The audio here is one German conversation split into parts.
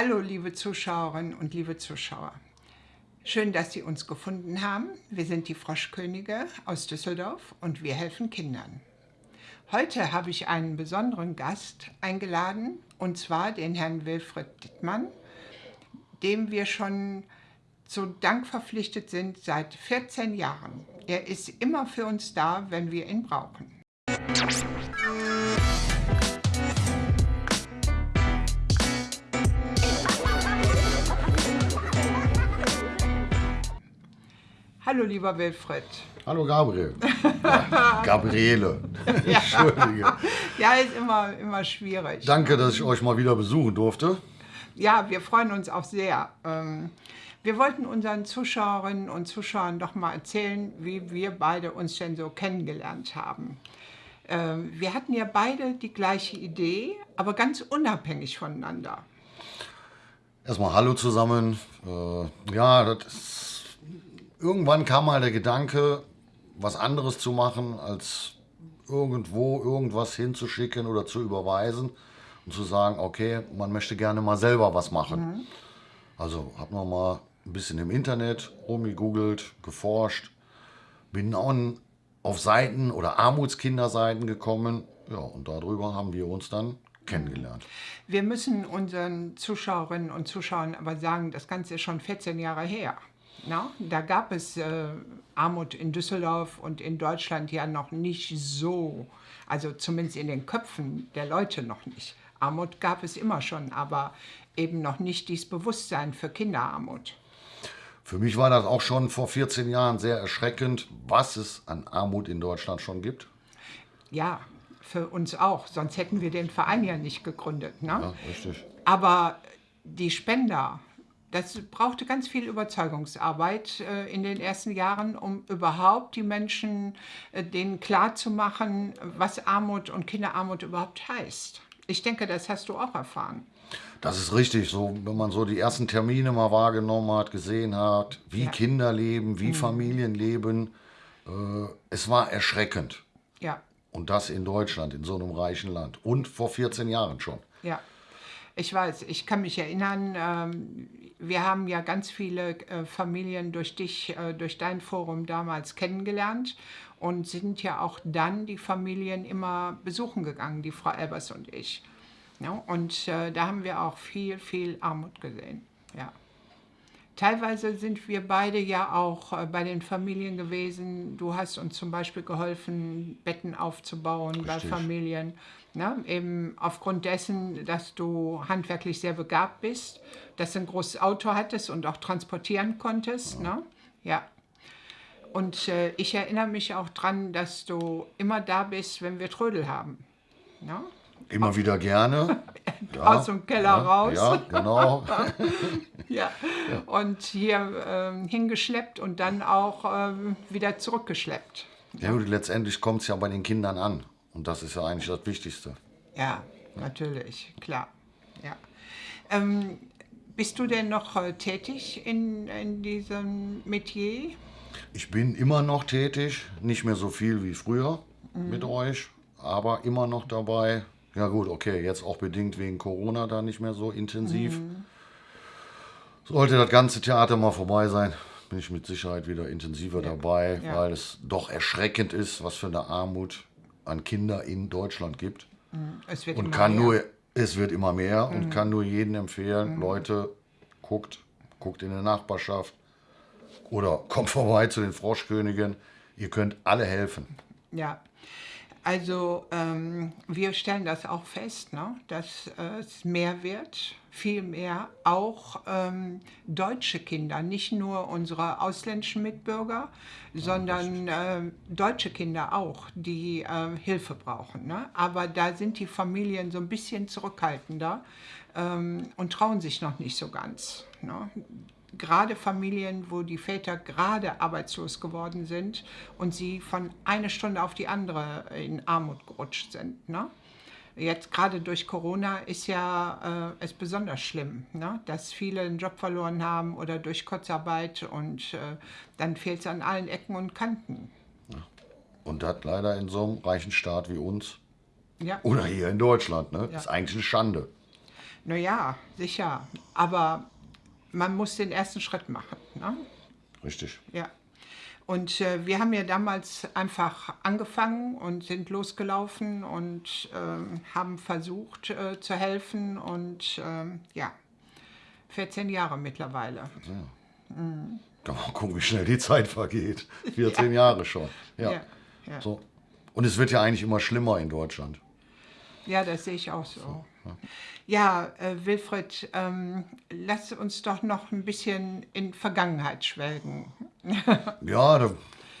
Hallo, liebe Zuschauerinnen und liebe Zuschauer. Schön, dass Sie uns gefunden haben. Wir sind die Froschkönige aus Düsseldorf und wir helfen Kindern. Heute habe ich einen besonderen Gast eingeladen, und zwar den Herrn Wilfried Dittmann, dem wir schon zu Dank verpflichtet sind seit 14 Jahren. Er ist immer für uns da, wenn wir ihn brauchen. Hallo, lieber Wilfried. Hallo, Gabriel. Ja, Gabriele. Ja. Entschuldige. Ja, ist immer, immer schwierig. Danke, dass ich euch mal wieder besuchen durfte. Ja, wir freuen uns auch sehr. Ähm, wir wollten unseren Zuschauerinnen und Zuschauern doch mal erzählen, wie wir beide uns denn so kennengelernt haben. Ähm, wir hatten ja beide die gleiche Idee, aber ganz unabhängig voneinander. Erstmal Hallo zusammen. Äh, ja, das ist irgendwann kam mal der Gedanke, was anderes zu machen, als irgendwo irgendwas hinzuschicken oder zu überweisen und zu sagen, okay, man möchte gerne mal selber was machen. Mhm. Also habe noch mal ein bisschen im Internet rumgegoogelt, geforscht, bin auch auf Seiten oder Armutskinderseiten gekommen. Ja, und darüber haben wir uns dann kennengelernt. Wir müssen unseren Zuschauerinnen und Zuschauern aber sagen, das Ganze ist schon 14 Jahre her. Na, da gab es äh, Armut in Düsseldorf und in Deutschland ja noch nicht so, also zumindest in den Köpfen der Leute noch nicht. Armut gab es immer schon, aber eben noch nicht dieses Bewusstsein für Kinderarmut. Für mich war das auch schon vor 14 Jahren sehr erschreckend, was es an Armut in Deutschland schon gibt. Ja, für uns auch, sonst hätten wir den Verein ja nicht gegründet. Ne? Ja, richtig. Aber die Spender, das brauchte ganz viel Überzeugungsarbeit äh, in den ersten Jahren, um überhaupt die Menschen äh, denen klarzumachen, was Armut und Kinderarmut überhaupt heißt. Ich denke, das hast du auch erfahren. Das ist richtig. So, wenn man so die ersten Termine mal wahrgenommen hat, gesehen hat, wie ja. Kinder leben, wie mhm. Familien leben, äh, es war erschreckend. Ja. Und das in Deutschland, in so einem reichen Land. Und vor 14 Jahren schon. Ja. Ich weiß, ich kann mich erinnern, ähm, wir haben ja ganz viele äh, Familien durch dich, äh, durch dein Forum damals kennengelernt und sind ja auch dann die Familien immer besuchen gegangen, die Frau Elbers und ich. und äh, da haben wir auch viel, viel Armut gesehen. Ja. Teilweise sind wir beide ja auch äh, bei den Familien gewesen. Du hast uns zum Beispiel geholfen, Betten aufzubauen Richtig. bei Familien. Ne? Eben aufgrund dessen, dass du handwerklich sehr begabt bist, dass du ein großes Auto hattest und auch transportieren konntest. Ja. Ne? ja. Und äh, ich erinnere mich auch daran, dass du immer da bist, wenn wir Trödel haben. Ne? Immer wieder gerne. Ja, Aus dem Keller ja, raus. Ja, genau. ja. Und hier ähm, hingeschleppt und dann auch ähm, wieder zurückgeschleppt. Ja, gut, letztendlich kommt es ja bei den Kindern an. Und das ist ja eigentlich das Wichtigste. Ja, natürlich, klar. Ja. Ähm, bist du denn noch äh, tätig in, in diesem Metier? Ich bin immer noch tätig, nicht mehr so viel wie früher mhm. mit euch, aber immer noch dabei, ja gut, okay, jetzt auch bedingt wegen Corona da nicht mehr so intensiv. Mhm. Sollte das ganze Theater mal vorbei sein, bin ich mit Sicherheit wieder intensiver ja. dabei, ja. weil es doch erschreckend ist, was für eine Armut an Kinder in Deutschland gibt. Mhm. Es wird und kann mehr. nur, es wird immer mehr mhm. und kann nur jedem empfehlen, mhm. Leute, guckt, guckt in der Nachbarschaft oder kommt vorbei zu den Froschkönigen. Ihr könnt alle helfen. Ja, also ähm, wir stellen das auch fest, ne, dass äh, es mehr wird, viel mehr auch ähm, deutsche Kinder, nicht nur unsere ausländischen Mitbürger, ja, sondern äh, deutsche Kinder auch, die äh, Hilfe brauchen. Ne? Aber da sind die Familien so ein bisschen zurückhaltender ähm, und trauen sich noch nicht so ganz. Ne? Gerade Familien, wo die Väter gerade arbeitslos geworden sind und sie von einer Stunde auf die andere in Armut gerutscht sind. Ne? Jetzt gerade durch Corona ist ja äh, es besonders schlimm, ne? dass viele einen Job verloren haben oder durch Kurzarbeit und äh, dann fehlt es an allen Ecken und Kanten. Und das leider in so einem reichen Staat wie uns ja. oder hier in Deutschland. Ne? Ja. ist eigentlich eine Schande. Naja, sicher. Aber man muss den ersten Schritt machen. Ne? Richtig. Ja. Und äh, wir haben ja damals einfach angefangen und sind losgelaufen und ähm, haben versucht äh, zu helfen. Und ähm, ja, 14 Jahre mittlerweile. Kann man gucken, wie schnell die Zeit vergeht. 14 Jahre schon. Ja. Ja, ja. So. Und es wird ja eigentlich immer schlimmer in Deutschland. Ja, das sehe ich auch so. Ja, äh, Wilfried, ähm, lass uns doch noch ein bisschen in Vergangenheit schwelgen. Ja, da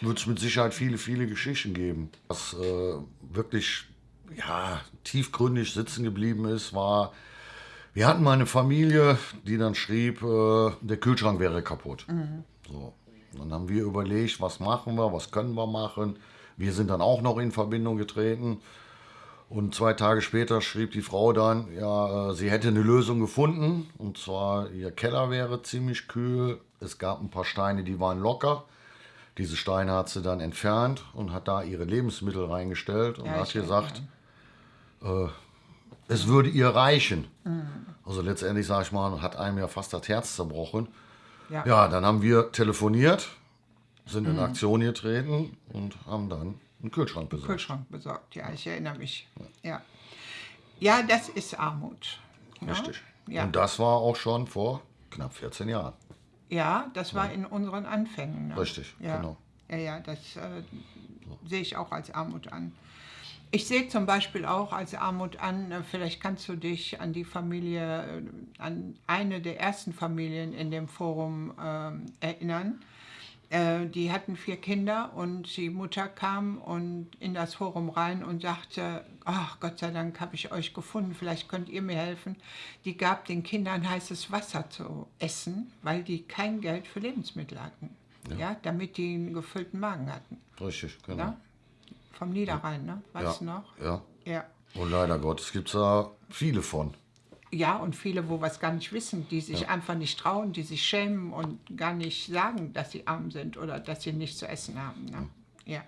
wird es mit Sicherheit viele, viele Geschichten geben. Was äh, wirklich ja, tiefgründig sitzen geblieben ist, war, wir hatten mal eine Familie, die dann schrieb, äh, der Kühlschrank wäre kaputt. So. Dann haben wir überlegt, was machen wir, was können wir machen. Wir sind dann auch noch in Verbindung getreten. Und zwei Tage später schrieb die Frau dann, ja, äh, sie hätte eine Lösung gefunden. Und zwar, ihr Keller wäre ziemlich kühl. Es gab ein paar Steine, die waren locker. Diese Steine hat sie dann entfernt und hat da ihre Lebensmittel reingestellt und Ja, hat gesagt, äh, es würde ihr reichen. Also letztendlich, sage ich mal, hat einem ja fast das Herz zerbrochen. Ja. Ja, dann haben wir telefoniert, sind in Aktion getreten und haben dann einen Kühlschrank besorgt. Kühlschrank besorgt, ja, ich erinnere mich. Ja, ja das ist Armut. ne? Richtig. Ja. Und das war auch schon vor knapp 14 Jahren. Ja, das war in unseren Anfängen. Ne? Richtig, ja. genau. Ja, ja, das äh, sehe ich auch als Armut an. Ich sehe zum Beispiel auch als Armut an, äh, vielleicht kannst du dich an die Familie, äh, an eine der ersten Familien in dem Forum ähm, erinnern. Äh, die hatten vier Kinder und die Mutter kam und in das Forum rein und sagte, ach Gott sei Dank habe ich euch gefunden, vielleicht könnt ihr mir helfen. Die gab den Kindern heißes Wasser zu essen, weil die kein Geld für Lebensmittel hatten. Ja. damit die einen gefüllten Magen hatten. Richtig, genau. Ja? Vom Niederrhein, ne? Weißt du ja. noch? Ja. Ja. Und leider Gottes gibt es da viele von. Ja, und viele, wo was gar nicht wissen, die sich einfach nicht trauen, die sich schämen und gar nicht sagen, dass sie arm sind oder dass sie nichts zu essen haben. Ne? Ja.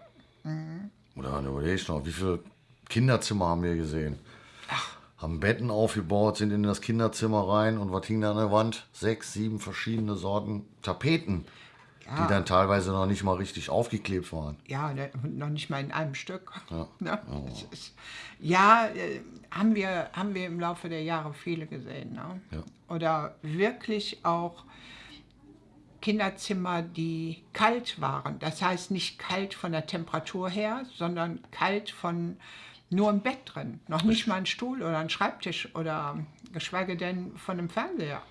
Oder dann überlege ich noch, wie viele Kinderzimmer haben wir gesehen? Haben Betten aufgebaut, sind in das Kinderzimmer rein und was hing da an der Wand? Sechs, sieben verschiedene Sorten Tapeten, Ja. die dann teilweise noch nicht mal richtig aufgeklebt waren. Ja, ne, noch nicht mal in einem Stück. Ne? Es ist, ja, äh, haben, wir, haben wir im Laufe der Jahre viele gesehen. Ne? Ja. Oder wirklich auch Kinderzimmer, die kalt waren. Das heißt nicht kalt von der Temperatur her, sondern kalt von nur ein Bett drin. Noch nicht mal ein Stuhl oder ein Schreibtisch oder geschweige denn von einem Fernseher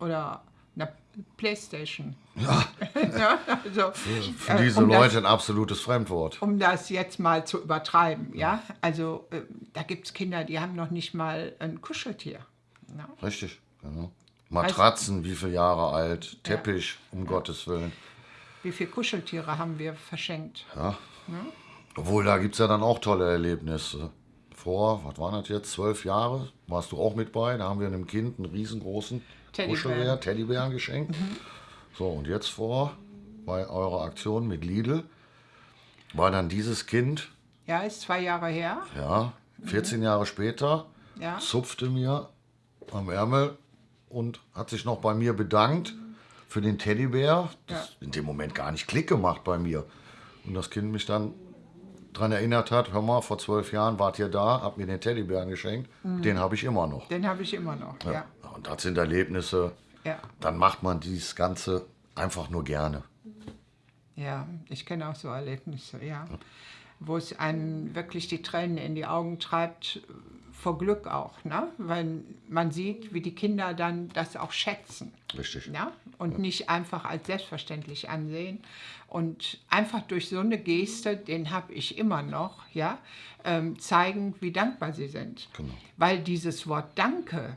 oder einer Playstation. Ja. also, Für äh, diese um das- Leute ein absolutes Fremdwort. um das jetzt mal zu übertreiben, ja. Also äh, da gibt es Kinder, die haben noch nicht mal ein Kuscheltier. ne? Richtig, genau. Matratzen, wie viele Jahre alt, Teppich, um Gottes Willen. Wie viele Kuscheltiere haben wir verschenkt? Ja. Obwohl, da gibt es ja dann auch tolle Erlebnisse. Vor, was waren das jetzt, zwölf Jahre, warst du auch mit bei. Da haben wir einem Kind einen riesengroßen Teddybären. Teddybären geschenkt. So, und jetzt vor, bei eurer Aktion mit Lidl, war dann dieses Kind, Ja, ist zwei Jahre her. ja, 14 Jahre später, Ja. zupfte mir am Ärmel und hat sich noch bei mir bedankt für den Teddybär. Das Ja. hat in dem Moment gar nicht Klick gemacht bei mir. Und das Kind mich dann daran erinnert hat, hör mal, vor zwölf Jahren wart ihr da, habt mir den Teddybären geschenkt, den habe ich immer noch. Den habe ich immer noch. Ja. Ja. Und das sind Erlebnisse, Ja. dann macht man dieses Ganze einfach nur gerne. Ja, ich kenne auch so Erlebnisse, ja. Wo es einen wirklich die Tränen in die Augen treibt, vor Glück auch, ne? Weil man sieht, wie die Kinder dann das auch schätzen. Richtig. Ja? Und nicht einfach als selbstverständlich ansehen. Und einfach durch so eine Geste, den habe ich immer noch, ja, ähm, zeigen, wie dankbar sie sind. Genau. Weil dieses Wort Danke,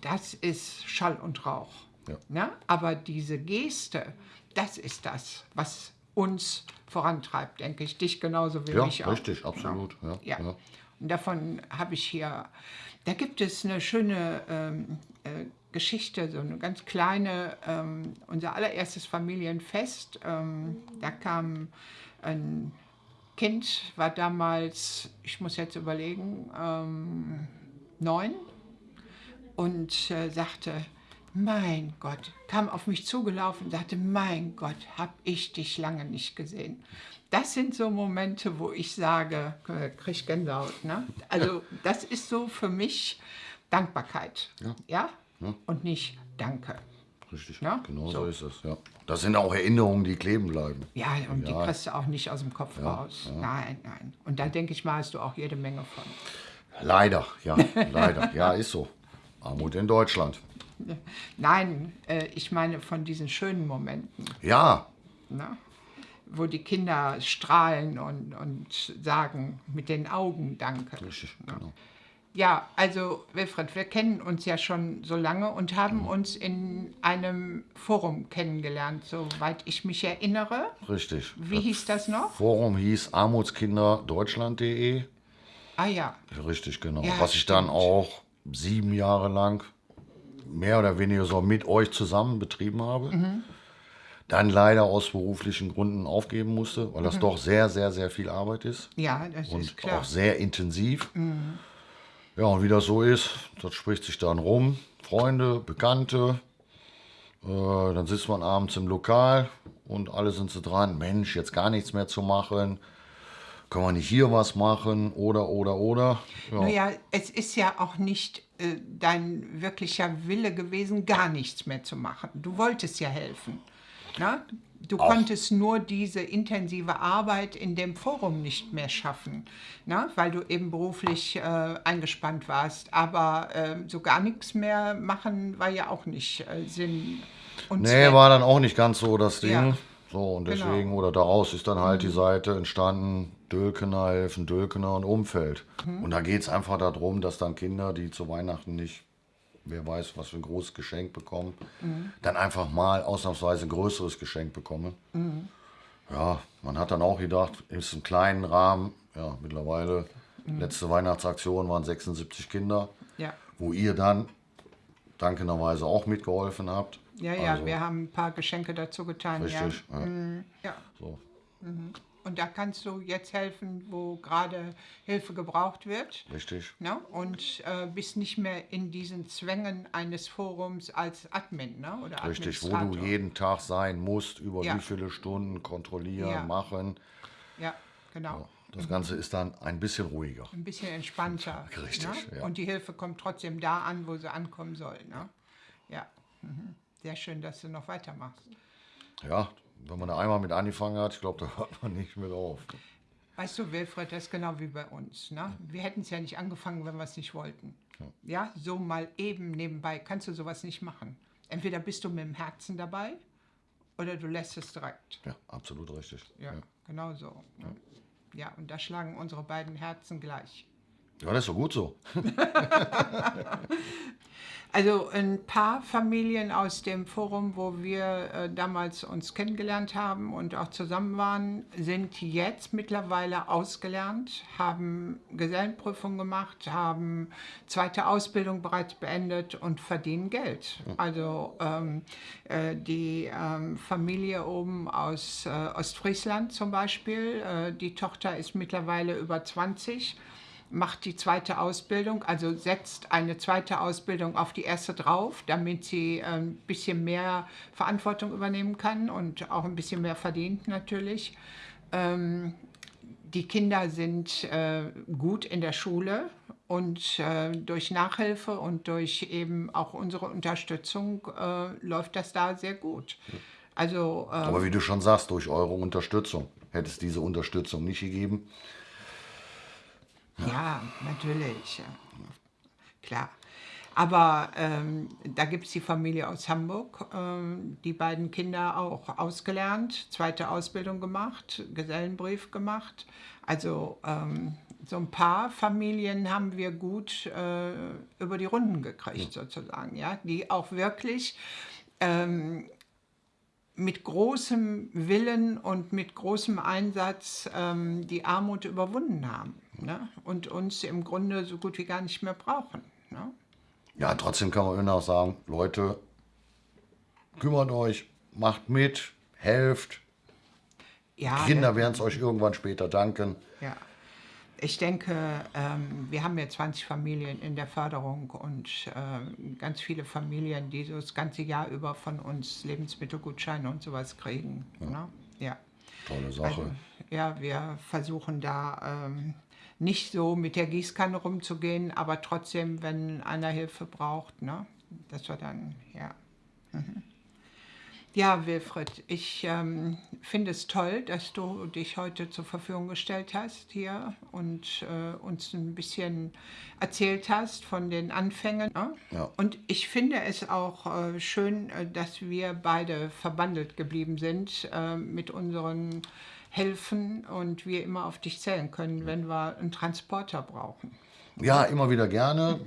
das ist Schall und Rauch. Ja. Ne? Aber diese Geste, das ist das, was uns vorantreibt, denke ich. Dich genauso wie Ja, mich auch. richtig, absolut, ja, ja. Davon habe ich hier, da gibt es eine schöne ähm, äh, Geschichte, so eine ganz kleine, ähm, unser allererstes Familienfest. Ähm, da kam ein Kind, war damals, ich muss jetzt überlegen, ähm, neun. und äh, sagte, mein Gott, kam auf mich zugelaufen und sagte, mein Gott, hab ich dich lange nicht gesehen. Das sind so Momente, wo ich sage, äh, krieg ich Gänsehaut. Ne? Also das ist so für mich Dankbarkeit. Ja? Und nicht Danke. Richtig, Ja, genau so. so. ist es. Ja. Das sind auch Erinnerungen, die kleben bleiben. Ja, und Ja. die kriegst du auch nicht aus dem Kopf raus. Nein, nein. Und da denke ich mal, hast du auch jede Menge von. Leider, ja, leider. Ja, ist so. Armut in Deutschland. Nein, äh, ich meine von diesen schönen Momenten, Ja, ne? wo die Kinder strahlen und, und sagen mit den Augen Danke. richtig, genau. Ja, also Wilfried, wir kennen uns ja schon so lange und haben uns in einem Forum kennengelernt, soweit ich mich erinnere. Richtig. Wie hieß das noch? Forum hieß armutskinderddeutschland.de. Ah ja, Richtig, genau. Ja, Was ich dann stimmt. auch sieben Jahre lang mehr oder weniger so mit euch zusammen betrieben habe. Mhm. Dann leider aus beruflichen Gründen aufgeben musste, weil das doch sehr, sehr, sehr viel Arbeit ist. ja, das und Mhm. ist klar. Mhm. auch sehr intensiv. Ja, und wie das so ist, das spricht sich dann rum. Freunde, Bekannte, äh, dann sitzt man abends im Lokal und alle sind so dran, Mensch, jetzt gar nichts mehr zu machen. Können wir nicht hier was machen oder, oder, oder. Ja, Naja, es ist ja auch nicht äh, dein wirklicher Wille gewesen, gar nichts mehr zu machen. Du wolltest ja helfen. Na? Du konntest nur diese intensive Arbeit in dem Forum nicht mehr schaffen, na? weil du eben beruflich äh, eingespannt warst. Aber äh, so gar nichts mehr machen war ja auch nicht äh, Sinn und nee, Zweck. war dann auch nicht ganz so das Ding. Ja. So, und Genau. deswegen, oder daraus ist dann halt die Seite entstanden, Dülkener helfen, Dülkener und Umfeld. Mhm. Und da geht es einfach darum, dass dann Kinder, die zu Weihnachten nicht, wer weiß, was für ein großes Geschenk bekommen, Mhm. dann einfach mal ausnahmsweise ein größeres Geschenk bekommen. Mhm. Ja, man hat dann auch gedacht, ist im kleinen Rahmen, ja, mittlerweile, Mhm. letzte Weihnachtsaktion waren 76 Kinder, Ja. wo ihr dann dankenderweise auch mitgeholfen habt. Ja, ja, Also, wir haben ein paar Geschenke dazu getan. Richtig, Ja. ja. Ja. So. Und da kannst du jetzt helfen, wo gerade Hilfe gebraucht wird. Richtig. Ne? Und äh, bist nicht mehr in diesen Zwängen eines Forums als Admin ne? oder Richtig, wo du jeden Tag sein musst, über Ja. wie viele Stunden kontrollieren, Ja. machen. Ja, genau. Das Ganze ist dann ein bisschen ruhiger. Ein bisschen entspannter. Richtig, Ne? ja. Und die Hilfe kommt trotzdem da an, wo sie ankommen soll. Ne? Ja. Mhm. Sehr schön, dass du noch weitermachst. Ja, wenn man da einmal mit angefangen hat, ich glaube, da hört man nicht mit auf. Weißt du, Wilfried, das ist genau wie bei uns. Ne? Wir hätten es ja nicht angefangen, wenn wir es nicht wollten. Ja, so mal eben nebenbei kannst du sowas nicht machen. Entweder bist du mit dem Herzen dabei oder du lässt es direkt. Ja, absolut richtig. Ja, genau so. Ne? Ja, und da schlagen unsere beiden Herzen gleich. Ja, das ist doch gut so. Also ein paar Familien aus dem Forum, wo wir äh, damals uns kennengelernt haben und auch zusammen waren, sind jetzt mittlerweile ausgelernt, haben Gesellenprüfung gemacht, haben zweite Ausbildung bereits beendet und verdienen Geld. Also ähm, äh, die ähm, Familie oben aus äh, Ostfriesland zum Beispiel, äh, die Tochter ist mittlerweile über 20 macht die zweite Ausbildung, also setzt eine zweite Ausbildung auf die erste drauf, damit sie ein bisschen mehr Verantwortung übernehmen kann und auch ein bisschen mehr verdient natürlich. Ähm, die Kinder sind äh, gut in der Schule und äh, durch Nachhilfe und durch eben auch unsere Unterstützung äh, läuft das da sehr gut. Also Aber wie du schon sagst, durch eure Unterstützung. Hätte es diese Unterstützung nicht gegeben, Ja, natürlich. ja. Klar. Aber ähm, da gibt es die Familie aus Hamburg, ähm, die beiden Kinder auch ausgelernt, zweite Ausbildung gemacht, Gesellenbrief gemacht. Also ähm, so ein paar Familien haben wir gut äh, über die Runden gekriegt, sozusagen, ja, die auch wirklich mit großem Willen und mit großem Einsatz ähm, die Armut überwunden haben ne? und uns im Grunde so gut wie gar nicht mehr brauchen. Ne? ja, trotzdem kann man immer noch sagen, Leute, kümmert euch, macht mit, helft. Ja, Kinder werden es euch irgendwann später danken. Ja. ich denke, ähm, wir haben ja 20 Familien in der Förderung und ähm, ganz viele Familien, die so das ganze Jahr über von uns Lebensmittelgutscheine und sowas kriegen. Ja. Ne? ja. Tolle Sache. Also, ja, wir versuchen da ähm, nicht so mit der Gießkanne rumzugehen, aber trotzdem, wenn einer Hilfe braucht, ne, dass wir dann, ja. Mhm. Ja, Wilfried, ich ähm, finde es toll, dass du dich heute zur Verfügung gestellt hast hier und äh, uns ein bisschen erzählt hast von den Anfängen. Ne? Ja. Und ich finde es auch äh, schön, äh, dass wir beide verbandelt geblieben sind äh, mit unseren Helfen und wir immer auf dich zählen können, wenn wir einen Transporter brauchen. Ja, immer wieder gerne.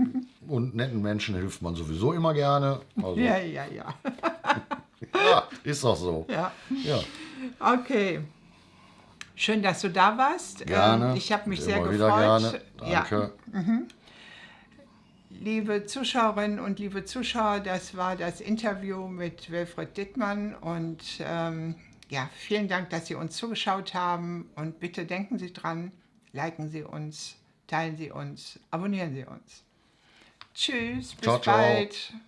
Und netten Menschen hilft man sowieso immer gerne. Also. Ja, ja, ja. ja, ist doch so. Ja. ja. Okay. Schön, dass du da warst. Gerne. Ähm, ich habe mich sehr Immer gefreut. Wieder gerne. Danke. Ja. Mhm. Liebe Zuschauerinnen und liebe Zuschauer, das war das Interview mit Wilfried Dittmann und ähm, ja, vielen Dank, dass Sie uns zugeschaut haben und bitte denken Sie dran, liken Sie uns, teilen Sie uns, abonnieren Sie uns. Tschüss, bis ciao, bald. Ciao.